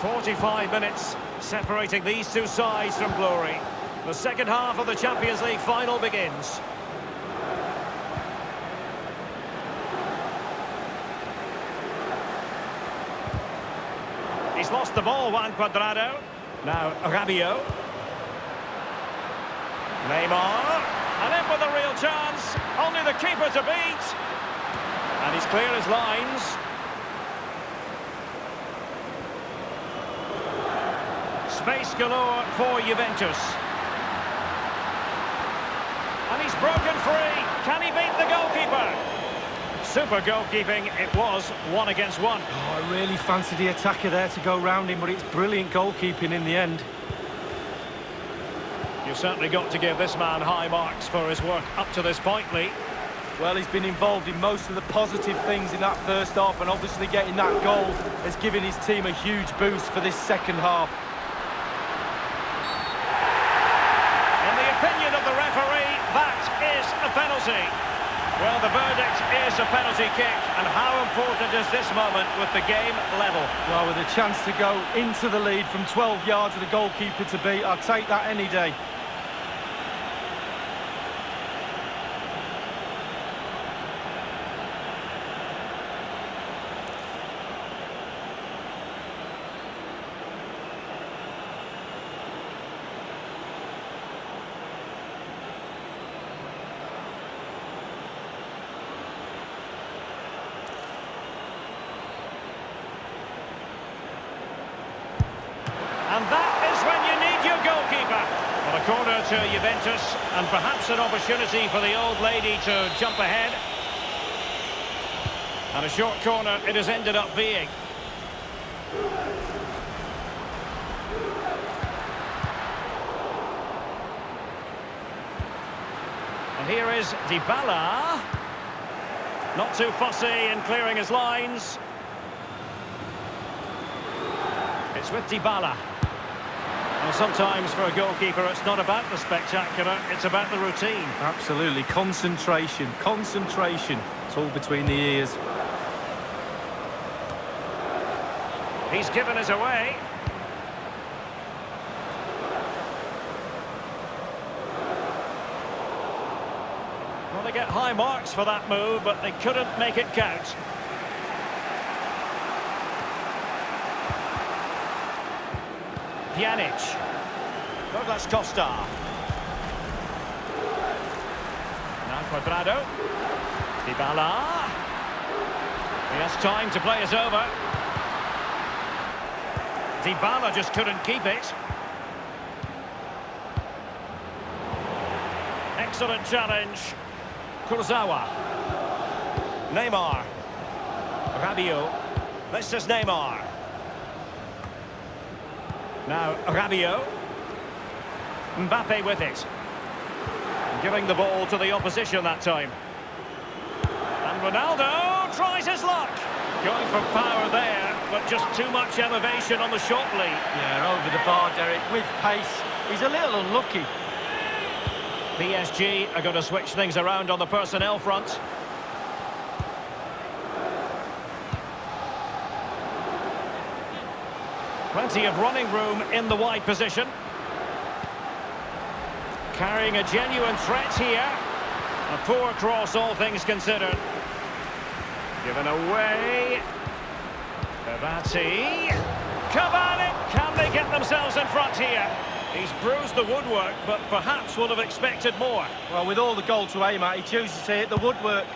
45 minutes separating these two sides from glory. The second half of the Champions League final begins. He's lost the ball, Juan Cuadrado. Now, Rabiot. Neymar. And in with a real chance. Only the keeper to beat. And he's clear his lines. Space galore for Juventus. And he's broken free. Can he beat the goalkeeper? Super goalkeeping it was, one against one. Oh, I really fancy the attacker there to go round him, but it's brilliant goalkeeping in the end. You've certainly got to give this man high marks for his work up to this point, Lee. Well, he's been involved in most of the positive things in that first half, and obviously getting that goal has given his team a huge boost for this second half. In the opinion of the referee, that is a Well, the verdict is a penalty kick, and how important is this moment with the game level? Well, with a chance to go into the lead from 12 yards of the goalkeeper to beat, I'll take that any day. And that is when you need your goalkeeper. Well, a corner to Juventus, and perhaps an opportunity for the old lady to jump ahead. And a short corner it has ended up being. And here is Dybala. Not too fussy in clearing his lines. It's with Dybala. Well, sometimes for a goalkeeper, it's not about the spectacular, it's about the routine. Absolutely. Concentration. Concentration. It's all between the ears. He's given us away. Well, they get high marks for that move, but they couldn't make it count. Pjanic. Douglas Costa. Now Cuadrado. Dybala. He has time to play us over. Dybala just couldn't keep it. Excellent challenge. Kurzawa. Neymar. Rabiot. This is Neymar. Now, Rabiot. Mbappe with it. Giving the ball to the opposition that time. And Ronaldo tries his luck. Going for power there, but just too much elevation on the shot lead. Yeah, over the bar, Derek, with pace. He's a little unlucky. PSG are going to switch things around on the personnel front. Plenty of running room in the wide position. Carrying a genuine threat here. A poor cross, all things considered. Given away. Verratti. Cavani! Can they get themselves in front here? He's bruised the woodwork, but perhaps would have expected more. Well, with all the goal to aim at, he chooses to hit the woodwork.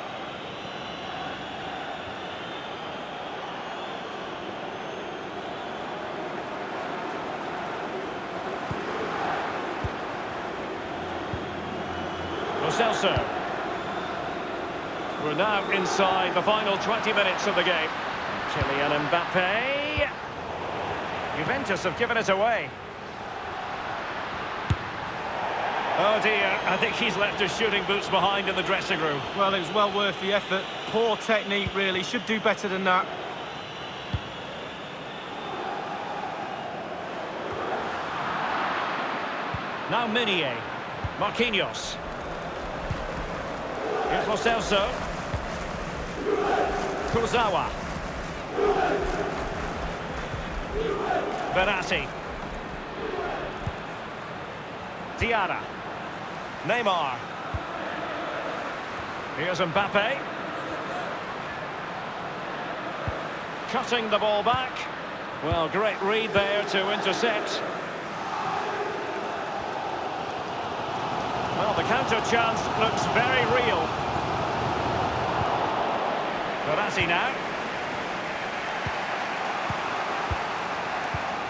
Celso. We're now inside the final 20 minutes of the game. Kylian Mbappe. Juventus have given it away. Oh dear, I think he's left his shooting boots behind in the dressing room. Well, it was well worth the effort. Poor technique, really. Should do better than that. Now Meunier. Marquinhos. Here's Lo Celso. Kurzawa. Verratti. Diarra. Neymar. Here's Mbappe. Cutting the ball back. Well, great read there to intercept. Well, the counter chance looks very real. Verratti now.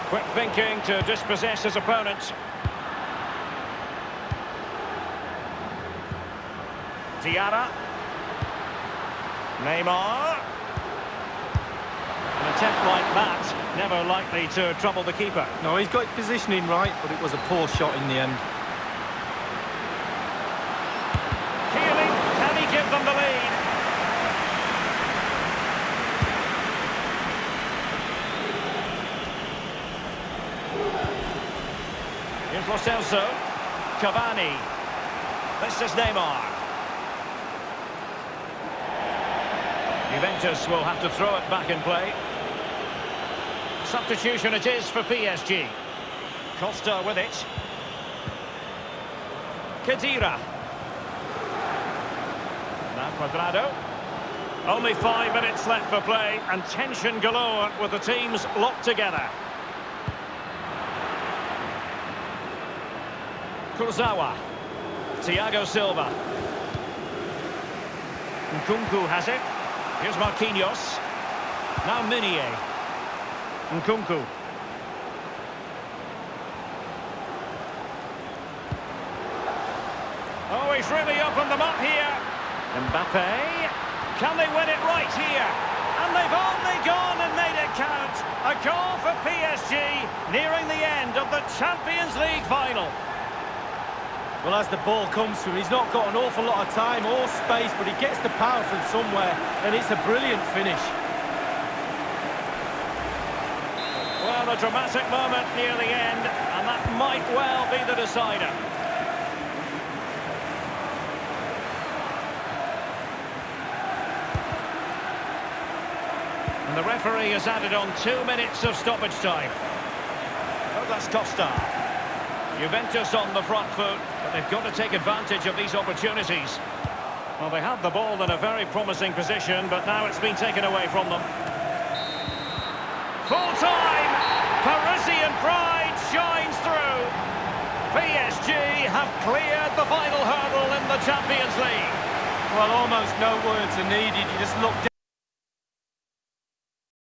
Quick thinking to dispossess his opponent. Diarra. Neymar. An attempt like that, never likely to trouble the keeper. No, he's got positioning right, but it was a poor shot in the end. Keeling, can he give them the lead? Here's Lo Celso. Cavani. This is Neymar. Juventus will have to throw it back in play. Substitution it is for PSG. Costa with it. Khedira. Now Cuadrado. Only five minutes left for play and tension galore with the teams locked together. Kurzawa. Thiago Silva. Nkunku has it. Here's Marquinhos. Now Meunier. Nkunku. Oh, he's really opened them up here. Mbappe. Can they win it right here? And they've only gone and made it count. A goal for PSG, nearing the end of the Champions League final. Well, as the ball comes to him, he's not got an awful lot of time or space, but he gets the power from somewhere, and it's a brilliant finish. Well, a dramatic moment near the end, and that might well be the decider. And the referee has added on two minutes of stoppage time. Oh, that's Costa. Juventus on the front foot, but they've got to take advantage of these opportunities. Well, they had the ball in a very promising position, but now it's been taken away from them. Full time! Parisian pride shines through. PSG have cleared the final hurdle in the Champions League. Well, almost no words are needed. You just look